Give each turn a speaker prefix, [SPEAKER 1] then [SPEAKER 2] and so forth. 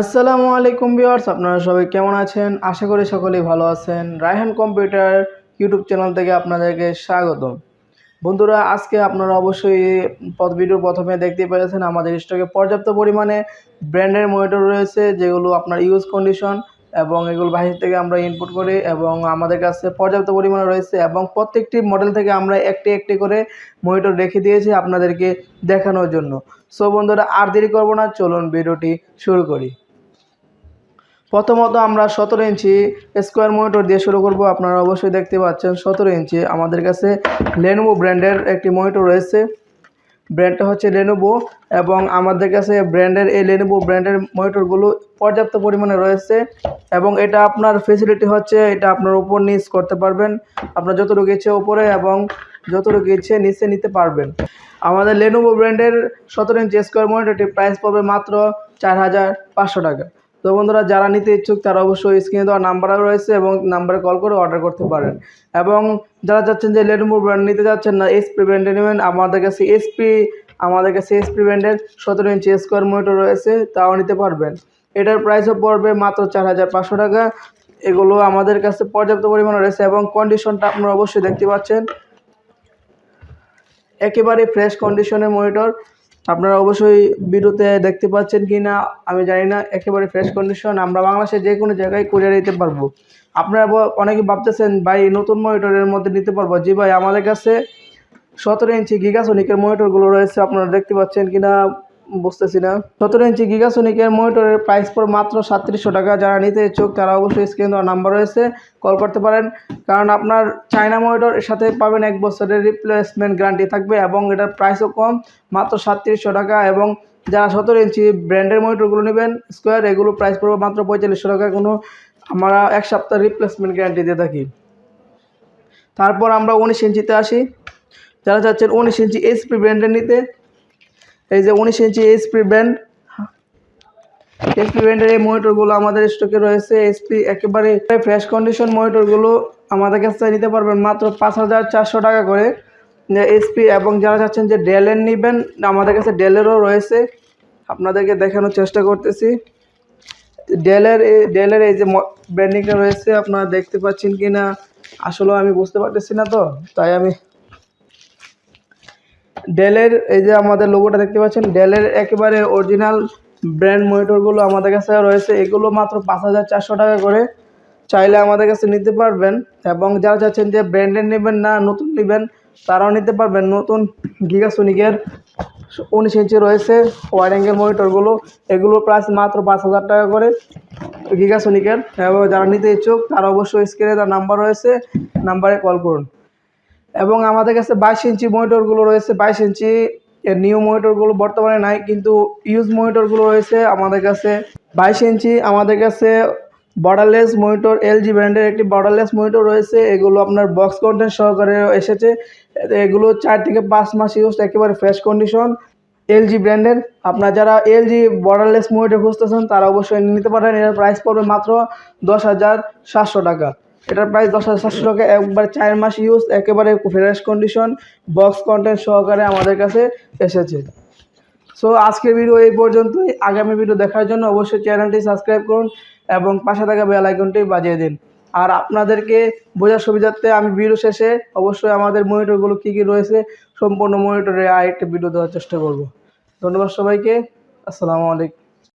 [SPEAKER 1] আসসালামু আলাইকুম ভিউয়ার্স, আপনারা সবাই কেমন আছেন? আশা করি সকলেই ভালো আছেন। রায়হান কম্পিউটার ইউটিউব চ্যানেল থেকে আপনাদেরকে স্বাগতম। বন্ধুরা, আজকে আপনারা অবশ্যই ভিডিওর প্রথমে দেখতে পেরেছেন, আমাদের স্টকে পর্যাপ্ত পরিমাণে ব্র্যান্ডের মনিটর রয়েছে, যেগুলো আপনার ইউজ কন্ডিশন এবং এগুলো বাহির থেকে আমরা ইনপুট করি এবং আমাদের কাছে পর্যাপ্ত পরিমাণে রয়েছে এবং প্রত্যেকটি মডেল থেকে আমরা একটি একটি করে মনিটর রেখে দিয়েছি আপনাদেরকে দেখানোর জন্য। সো বন্ধুরা, আর দেরি করব না, চলুন ভিডিওটি শুরু করি। প্রথমত আমরা সতেরো ইঞ্চি স্কোয়ার মনিটর দিয়ে শুরু করব। আপনারা অবশ্যই দেখতে পাচ্ছেন সতেরো ইঞ্চি। আমাদের কাছে লেনোভো ব্র্যান্ডের একটি মনিটর রয়েছে। ব্র্যান্ডটা হচ্ছে লেনোভো এবং আমাদের কাছে ব্র্যান্ডের এই লেনোভো ব্র্যান্ডের মনিটরগুলো পর্যাপ্ত পরিমাণে রয়েছে এবং এটা আপনার ফেসিলিটি হচ্ছে এটা আপনার উপর নিচ করতে পারবেন। আপনার যতটুকু ইচ্ছে ওপরে এবং যতটুকু ইচ্ছে নিচে নিতে পারবেন। আমাদের লেনোভো ব্র্যান্ডের সতেরো ইঞ্চি স্কোয়ার মনিটরটির প্রাইস পড়বে মাত্র চার হাজার পাঁচশো টাকা। তো বন্ধুরা, যারা নিতে ইচ্ছুক তারা অবশ্যই স্ক্রিনে দেওয়া নাম্বারও রয়েছে এবং নাম্বারে কল করে অর্ডার করতে পারেন। এবং যারা চাচ্ছেন যে লেনোভো ব্র্যান্ড নিতে যাচ্ছেন না এসপি ব্র্যান্ডে নেবেন। আমাদের কাছে এসপি আমাদের কাছে এসপি ব্র্যান্ডের সতেরো ইঞ্চি স্কোয়ার মনিটর রয়েছে, তাও নিতে পারবেন। এটার প্রাইসও পড়বে মাত্র চার হাজার পাঁচশো টাকা। এগুলো আমাদের কাছে পর্যাপ্ত পরিমাণে রয়েছে এবং কন্ডিশনটা আপনারা অবশ্যই দেখতে পাচ্ছেন। একেবারে ফ্রেশ কন্ডিশনের মনিটর আপনারা অবশ্যই ভিডিওতে দেখতে পাচ্ছেন কি না আমি জানি না, একেবারে ফ্রেশ কন্ডিশন আমরা বাংলাদেশে যে কোনো জায়গায় কুরিয়ার নিতে পারব। আপনারা অনেকে ভাবতেছেন, ভাই, নতুন মনিটরের মধ্যে নিতে পারব? জি ভাই, আমাদের কাছে সতেরো ইঞ্চি গিগাসনিকের মনিটরগুলো রয়েছে, আপনারা দেখতে পাচ্ছেন কি না বুঝতেছি না। সতেরো ইঞ্চি গিগাসনিকের মনিটরের প্রাইস পর মাত্র সাতত্রিশশো টাকা। যারা নিতে ইচ্ছুক, তারা অবশ্যই স্ক্রিন দেওয়ার নাম্বার রয়েছে। কল করতে পারেন। কারণ আপনার চায়না মনিটর এর সাথে পাবেন এক বছরের রিপ্লেসমেন্ট গ্যারান্টি থাকবে এবং এটার প্রাইসও কম, মাত্র সাতত্রিশশো টাকা। এবং যারা সতেরো ইঞ্চি ব্র্যান্ডের মনিটরগুলো নেবেন স্কোয়ার এগুলো প্রাইস পড়বে মাত্র পঁয়তাল্লিশশো টাকা। কোনো আমরা এক সপ্তাহ রিপ্লেসমেন্ট গ্যারান্টি দিয়ে থাকি। তারপর আমরা উনিশ ইঞ্চিতে আসি। যারা চাচ্ছেন উনিশ ইঞ্চি এইচপি ব্র্যান্ডের নিতে এই যে উনিশ ইঞ্চি এইচপি ব্র্যান্ড এইচপি ব্র্যান্ডের এই মনিটরগুলো আমাদের স্টকে রয়েছে। এইচপি একেবারে ফ্রেশ কন্ডিশন মনিটরগুলো আমাদের কাছ নিতে পারবেন মাত্র পাঁচ হাজার চারশো টাকা করে। এইচপি এবং যারা চাচ্ছেন যে ডেলের নেবেন, আমাদের কাছে ডেলেরও রয়েছে। আপনাদেরকে দেখানোর চেষ্টা করতেছি। ডেলের ডেলের এই যে ব্র্যান্ডিংটা রয়েছে, আপনারা দেখতে পাচ্ছেন কি না আসলেও আমি বুঝতে পারতেছি না তো, তাই আমি ডেলের এই যে আমাদের লোগোটা দেখতে পাচ্ছেন ডেলের একেবারে অরিজিনাল ব্র্যান্ড মনিটরগুলো আমাদের কাছে রয়েছে। এগুলো মাত্র পাঁচ হাজার চারশো টাকা করে। চাইলে আমাদের কাছে নিতে পারবেন এবং যারা চাচ্ছেন যে ব্র্যান্ডের নেবেন না, নতুন নেবেন, তারাও নিতে পারবেন। নতুন গিগাসোনিকের উনিশ ইঞ্চি রয়েছে ওয়াইড অ্যাঙ্গেল মনিটরগুলো এগুলো প্রাইস মাত্র পাঁচ হাজার টাকা করে গিগাসোনিকের। এবং যারা নিতে ইচ্ছুক, তারা অবশ্যই স্ক্রিনে তার নাম্বার রয়েছে। নাম্বারে কল করুন। এবং আমাদের কাছে বাইশ ইঞ্চি মনিটরগুলো রয়েছে, বাইশ ইঞ্চি এর নিউ মনিটরগুলো বর্তমানে নাই, কিন্তু ইউজ মনিটরগুলো রয়েছে আমাদের কাছে। বাইশ ইঞ্চি আমাদের কাছে বর্ডারলেস মনিটর এলজি ব্র্যান্ডের একটি বর্ডারলেস মনিটর রয়েছে, এগুলো আপনার বক্স কন্টেন্ট সহকারে এসেছে। এগুলো চার থেকে পাঁচ মাস ইউজ একেবারে ফ্রেশ কন্ডিশন এলজি ব্র্যান্ডের আপনার যারা এলজি বর্ডারলেস মনিটর খুঁজতেছেন, তারা অবশ্যই নিতে পারেন এটার প্রাইস পড়বে মাত্র দশ হাজার সাতশো টাকা। এটার প্রাইস দশ হাজার সাতশো টাকা, একবার চার মাস ইউজ একেবারে ফ্রেশ কন্ডিশন বক্স কন্টেন্ট সহকারে আমাদের কাছে এসেছে। সো আজকের ভিডিও এই পর্যন্তই। আগামী ভিডিও দেখার জন্য অবশ্যই চ্যানেলটি সাবস্ক্রাইব করুন এবং পাশে থাকা বেল আইকনটি বাজিয়ে দিন। আর আপনাদেরকে বোঝার সুবিধার্থে আমি ভিডিও শেষে অবশ্যই আমাদের মনিটরগুলো কী কী রয়েছে, সম্পূর্ণ মনিটরে আরেকটা ভিডিও দেওয়ার চেষ্টা করব। ধন্যবাদ সবাইকে। আসসালামু আলাইকুম।